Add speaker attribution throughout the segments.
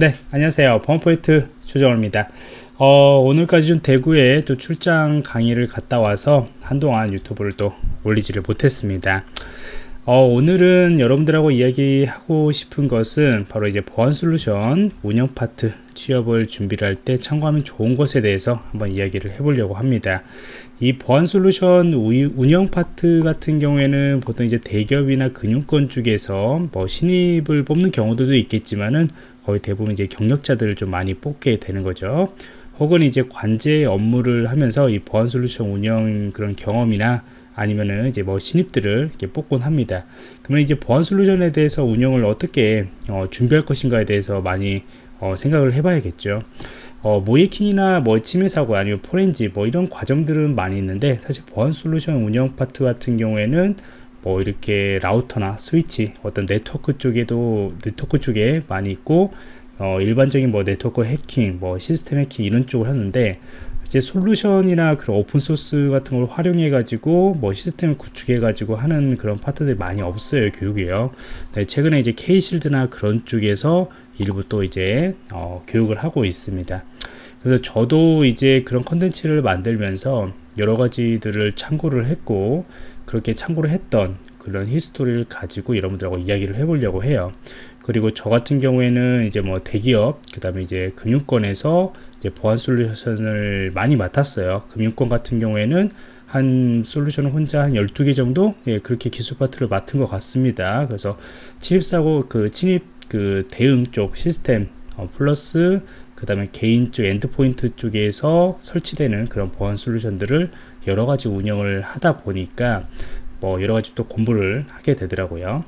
Speaker 1: 네 안녕하세요. 범포인트 조정호입니다. 어, 오늘까지 좀 대구에 또 출장 강의를 갔다 와서 한동안 유튜브를 또 올리지를 못했습니다. 어, 오늘은 여러분들하고 이야기하고 싶은 것은 바로 이제 보안 솔루션 운영 파트 취업을 준비를 할 때 참고하면 좋은 것에 대해서 한번 이야기를 해보려고 합니다. 이 보안 솔루션 운영 파트 같은 경우에는 보통 이제 대기업이나 금융권 쪽에서 뭐 신입을 뽑는 경우도 있겠지만은 거의 대부분 이제 경력자들을 좀 많이 뽑게 되는 거죠. 혹은 이제 관제 업무를 하면서 이 보안 솔루션 운영 그런 경험이나 아니면은 이제 뭐 신입들을 이렇게 뽑곤 합니다. 그러면 이제 보안 솔루션에 대해서 운영을 어떻게 어, 준비할 것인가에 대해서 많이 어, 생각을 해봐야겠죠. 어, 모의해킹이나 뭐 침해 사고 아니면 포렌식 뭐 이런 과정들은 많이 있는데 사실 보안 솔루션 운영 파트 같은 경우에는 뭐 이렇게 라우터나 스위치 어떤 네트워크 쪽에도 네트워크 쪽에 많이 있고 어, 일반적인 뭐 네트워크 해킹 뭐 시스템 해킹 이런 쪽을 하는데 이제 솔루션이나 그런 오픈 소스 같은 걸 활용해 가지고 뭐 시스템을 구축해 가지고 하는 그런 파트들이 많이 없어요 교육이요. 네, 최근에 이제 K-Shield나 그런 쪽에서 일부 또 이제 어, 교육을 하고 있습니다. 그래서 저도 이제 그런 컨텐츠를 만들면서 여러 가지들을 참고를 했고 그렇게 참고를 했던 그런 히스토리를 가지고 여러분들하고 이야기를 해보려고 해요. 그리고 저 같은 경우에는 이제 뭐 대기업, 그 다음에 이제 금융권에서 이제 보안 솔루션을 많이 맡았어요. 금융권 같은 경우에는 한 솔루션을 혼자 한 12개 정도 예, 그렇게 기술 파트를 맡은 것 같습니다. 그래서 침입사고 그 침입 그 대응 쪽 시스템 어, 플러스 그 다음에 개인 쪽 endpoint 쪽에서 설치되는 그런 보안 솔루션들을 여러 가지 운영을 하다 보니까 뭐 여러 가지 또 공부를 하게 되더라고요.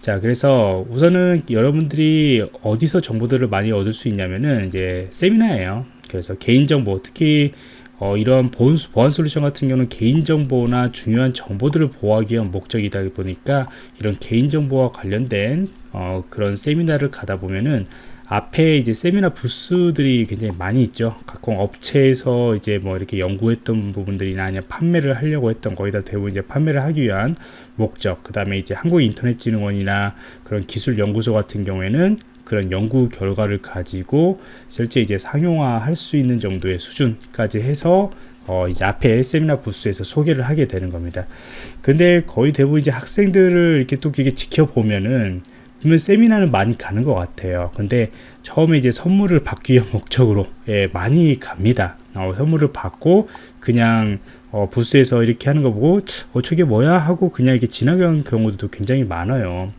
Speaker 1: 자, 그래서 우선은 여러분들이 어디서 정보들을 많이 얻을 수 있냐면은 이제 세미나예요. 그래서 개인 정보, 특히 어, 이런 보안, 보안 솔루션 같은 경우는 개인정보나 중요한 정보들을 보호하기 위한 목적이다 보니까 이런 개인정보와 관련된 어, 그런 세미나를 가다 보면은 앞에 이제 세미나 부스들이 굉장히 많이 있죠. 각 업체에서 이제 뭐 이렇게 연구했던 부분들이나 아니면 판매를 하려고 했던 거의 다 대부분 이제 판매를 하기 위한 목적. 그 다음에 이제 한국인터넷진흥원이나 그런 기술연구소 같은 경우에는 그런 연구 결과를 가지고 실제 이제 상용화 할 수 있는 정도의 수준까지 해서 어 이제 앞에 세미나 부스에서 소개를 하게 되는 겁니다. 근데 거의 대부분 이제 학생들을 이렇게 또 이게 지켜보면은 그러면 세미나는 많이 가는 것 같아요. 근데 처음에 이제 선물을 받기 위한 목적으로 예, 많이 갑니다. 어, 선물을 받고 그냥 어, 부스에서 이렇게 하는 거 보고 어 저게 뭐야? 하고 그냥 이렇게 지나가는 경우도 굉장히 많아요.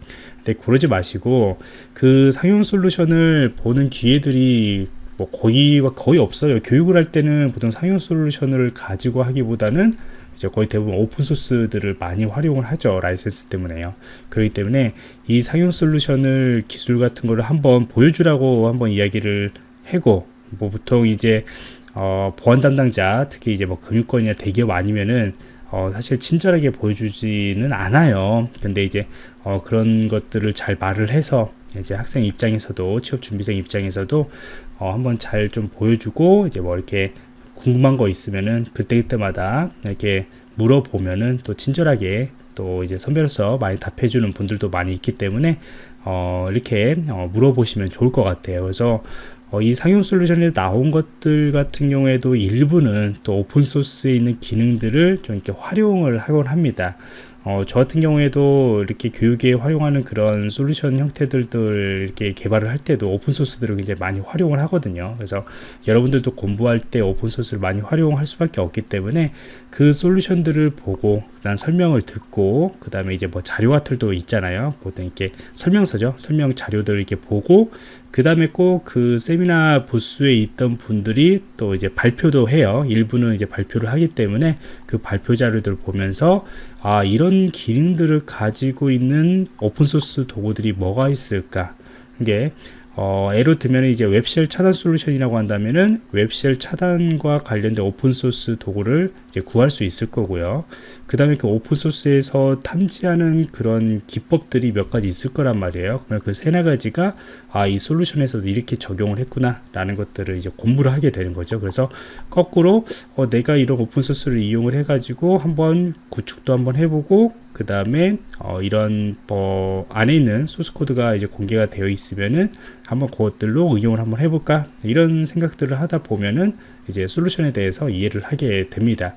Speaker 1: 근데 그러지 마시고 그 상용 솔루션을 보는 기회들이 뭐 거의 거의 없어요. 교육을 할 때는 보통 상용 솔루션을 가지고 하기보다는 이제 거의 대부분 오픈소스들을 많이 활용을 하죠 라이센스 때문에요. 그렇기 때문에 이 상용 솔루션을 기술 같은 거를 한번 보여주라고 한번 이야기를 해고 뭐 보통 이제 어, 보안 담당자 특히 이제 뭐 금융권이나 대기업 아니면은 어, 사실 친절하게 보여주지는 않아요. 근데 이제 어, 그런 것들을 잘 말을 해서 이제 학생 입장에서도 취업 준비생 입장에서도 어, 한번 잘 좀 보여주고 이제 뭐 이렇게 궁금한 거 있으면은 그때그때마다 이렇게 물어보면은 또 친절하게 또 이제 선배로서 많이 답해주는 분들도 많이 있기 때문에 어 이렇게 어 물어보시면 좋을 것 같아요. 그래서 어 이 상용 솔루션에 나온 것들 같은 경우에도 일부는 또 오픈소스에 있는 기능들을 좀 이렇게 활용을 하곤 합니다 어, 저 같은 경우에도 이렇게 교육에 활용하는 그런 솔루션 형태들을 이렇게 개발을 할 때도 오픈소스들을 굉장히 많이 활용을 하거든요. 그래서 여러분들도 공부할 때 오픈소스를 많이 활용할 수밖에 없기 때문에 그 솔루션들을 보고 그다음 설명을 듣고 그 다음에 이제 뭐 자료 같은 도 있잖아요. 보통 이렇게 설명서죠. 설명 자료들을 이렇게 보고 그 다음에 꼭 그 세미나 부스에 있던 분들이 또 이제 발표도 해요. 일부는 이제 발표를 하기 때문에 그 발표 자료들을 보면서 아 이런 기능들을 가지고 있는 오픈소스 도구들이 뭐가 있을까? 이게 어, 예로 들면 이제 web shell 차단 솔루션이라고 한다면은 web shell 차단과 관련된 오픈소스 도구를 이제 구할 수 있을 거고요. 그 다음에 그 오픈소스에서 탐지하는 그런 기법들이 몇 가지 있을 거란 말이에요. 그러면 그 세네 가지가 아, 이 솔루션에서도 이렇게 적용을 했구나 라는 것들을 이제 공부를 하게 되는 거죠. 그래서 거꾸로 어, 내가 이런 오픈소스를 이용을 해가지고 한번 구축도 한번 해보고 그 다음에 어, 이런 뭐 안에 있는 소스 코드가 이제 공개가 되어 있으면은 한번 그것들로 응용을 한번 해볼까 이런 생각들을 하다 보면은 이제 솔루션에 대해서 이해를 하게 됩니다.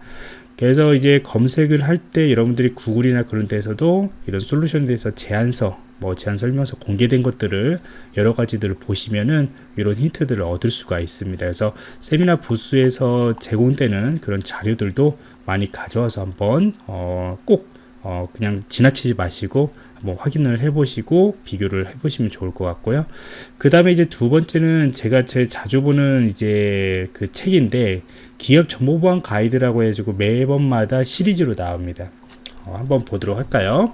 Speaker 1: 그래서 이제 검색을 할 때 여러분들이 구글이나 그런 데서도 이런 솔루션에 대해서 제안서 뭐 제안 설명서 공개된 것들을 여러 가지들을 보시면은 이런 힌트들을 얻을 수가 있습니다. 그래서 세미나 부스에서 제공되는 그런 자료들도 많이 가져와서 한번 어, 꼭 어, 그냥 지나치지 마시고 한번 확인을 해보시고 비교를 해보시면 좋을 것 같고요. 그 다음에 이제 두 번째는 제가 제일 자주 보는 이제 그 책인데 기업 정보보안 가이드라고 해가지고 매번마다 시리즈로 나옵니다. 어, 한번 보도록 할까요?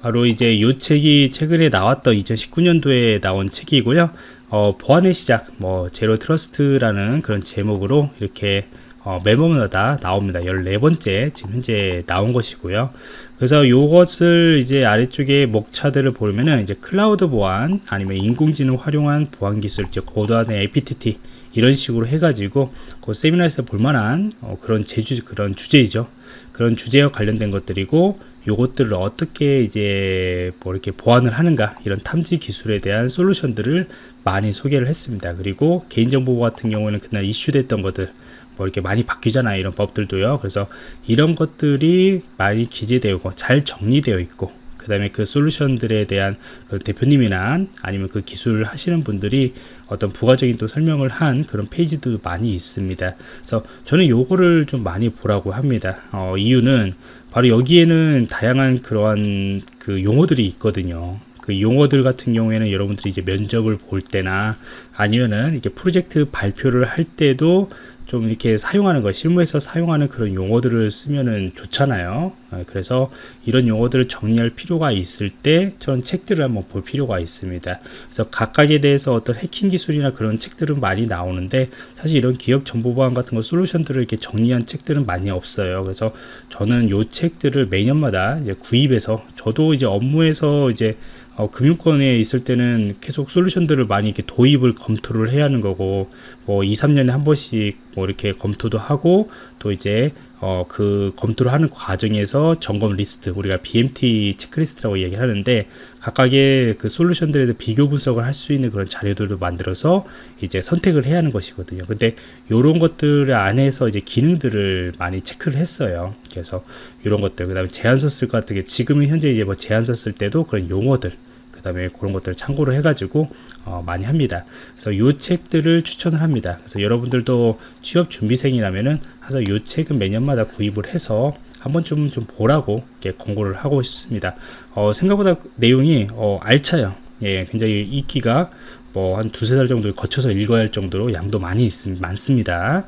Speaker 1: 바로 이제 이 책이 최근에 나왔던 2019년도에 나온 책이고요. 어, 보안의 시작, 뭐 zero trust라는 그런 제목으로 이렇게 어, 매번마다 나옵니다. 14번째 지금 현재 나온 것이고요. 그래서 이것을 이제 아래쪽에 목차들을 보면은 이제 클라우드 보안 아니면 인공지능 활용한 보안 기술, 이제 고도화된 APT 이런 식으로 해가지고 그 세미나에서 볼만한 어, 그런 제주 그런 주제이죠. 그런 주제와 관련된 것들이고 요것들을 어떻게 이제 뭐 이렇게 보완을 하는가 이런 탐지 기술에 대한 솔루션들을 많이 소개를 했습니다. 그리고 개인정보 같은 경우에는 그날 이슈됐던 것들 뭐 이렇게 많이 바뀌잖아요. 이런 법들도요. 그래서 이런 것들이 많이 기재되고 잘 정리되어 있고 그 다음에 그 솔루션들에 대한 그 대표님이나 아니면 그 기술을 하시는 분들이 어떤 부가적인 또 설명을 한 그런 페이지도 많이 있습니다. 그래서 저는 요거를 좀 많이 보라고 합니다. 어, 이유는 바로 여기에는 다양한 그러한 그 용어들이 있거든요. 그 용어들 같은 경우에는 여러분들이 이제 면접을 볼 때나 아니면은 이렇게 프로젝트 발표를 할 때도 좀 이렇게 사용하는 거 실무에서 사용하는 그런 용어들을 쓰면은 좋잖아요. 아, 그래서 이런 용어들을 정리할 필요가 있을 때 저는 책들을 한번 볼 필요가 있습니다. 그래서 각각에 대해서 어떤 해킹 기술이나 그런 책들은 많이 나오는데 사실 이런 기업 정보 보안 같은 거 솔루션들을 이렇게 정리한 책들은 많이 없어요. 그래서 저는 요 책들을 매년마다 이제 구입해서 저도 이제 업무에서 이제 어, 금융권에 있을 때는 계속 솔루션들을 많이 이렇게 도입을 검토를 해야 하는 거고 뭐 2, 3년에 한 번씩 뭐 이렇게 검토도 하고 또 이제 어, 그 검토를 하는 과정에서 점검 리스트 우리가 BMT 체크리스트라고 얘기를 하는데 각각의 그 솔루션들에 대해 비교 분석을 할 수 있는 그런 자료들도 만들어서 이제 선택을 해야 하는 것이거든요. 근데 이런 것들 안에서 이제 기능들을 많이 체크를 했어요. 그래서 이런 것들 그 다음에 제안서 쓸것 같은 게 지금은 현재 이제 뭐 제안서 쓸 때도 그런 용어들 그 다음에 그런 것들을 참고를 해가지고 어, 많이 합니다. 그래서 이 책들을 추천을 합니다. 그래서 여러분들도 취업 준비생이라면은 그래서 이 책은 매년마다 구입을 해서 한번 좀, 좀 보라고 이렇게 권고를 하고 싶습니다. 어, 생각보다 내용이 어, 알차요. 예, 굉장히 읽기가 뭐 한 두세 달 정도 거쳐서 읽어야 할 정도로 양도 많이 있습니다. 많습니다.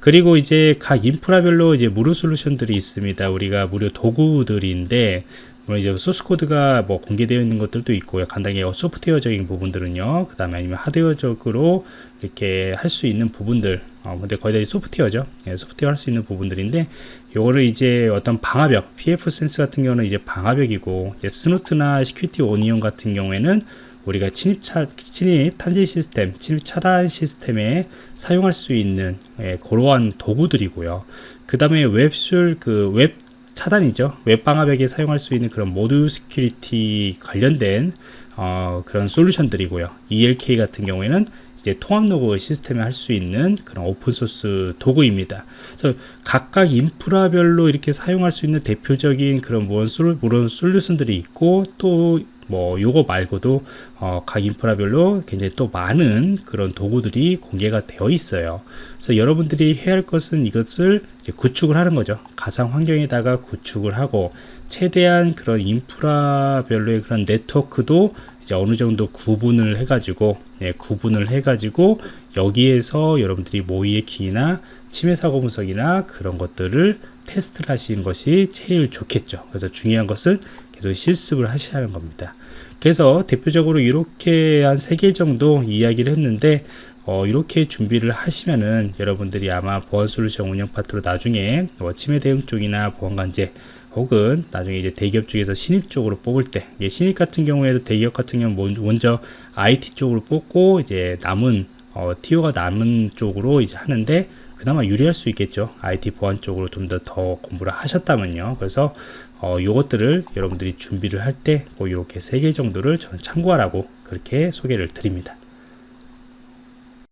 Speaker 1: 그리고 이제 각 인프라별로 이제 무료 솔루션들이 있습니다. 우리가 무료 도구들인데 물론 이제 소스 코드가 뭐 공개되어 있는 것들도 있고요. 간단히 소프트웨어적인 부분들은요. 그 다음에 아니면 하드웨어적으로 이렇게 할 수 있는 부분들. 어, 근데 거의 다 소프트웨어죠. 예, 소프트웨어 할 수 있는 부분들인데, 요거를 이제 어떤 방화벽, pfSense 같은 경우는 이제 방화벽이고, 이제 Snort나 Security Onion 같은 경우에는 우리가 침입, 차, 침입 탐지 시스템, 침입 차단 시스템에 사용할 수 있는 예, 그러한 도구들이고요. 그 다음에 웹술, 그 웹 차단이죠. 웹방화벽에 사용할 수 있는 그런 ModSecurity 관련된 어, 그런 솔루션들이고요. ELK 같은 경우에는 이제 통합 로그 시스템에 할 수 있는 그런 오픈소스 도구입니다. 그래서 각각 인프라별로 이렇게 사용할 수 있는 대표적인 그런 무언 솔, 무언 솔루션들이 있고 또 뭐 요거 말고도 어, 각 인프라별로 굉장히 또 많은 그런 도구들이 공개가 되어 있어요. 그래서 여러분들이 해야 할 것은 이것을 구축을 하는 거죠. 가상 환경에다가 구축을 하고 최대한 그런 인프라별로의 그런 네트워크도 이제 어느 정도 구분을 해 가지고 예, 구분을 해 가지고 여기에서 여러분들이 모의 키나 침해 사고 분석이나 그런 것들을 테스트를 하시는 것이 제일 좋겠죠 그래서 중요한 것은 계속 실습을 하셔야 하는 겁니다. 그래서 대표적으로 이렇게 한 세 개 정도 이야기를 했는데 어, 이렇게 준비를 하시면은 여러분들이 아마 보안 솔루션 운영 파트로 나중에 뭐 침해 대응 쪽이나 보안 관제 혹은 나중에 이제 대기업 쪽에서 신입 쪽으로 뽑을 때 신입 같은 경우에도 대기업 같은 경우 먼저 IT 쪽으로 뽑고 이제 남은 어, TO가 남은 쪽으로 이제 하는데 그나마 유리할 수 있겠죠 IT 보안 쪽으로 좀 더 더 공부를 하셨다면요 그래서 어, 요것들을 여러분들이 준비를 할때뭐 이렇게 세 개 정도를 저는 참고하라고 그렇게 소개를 드립니다.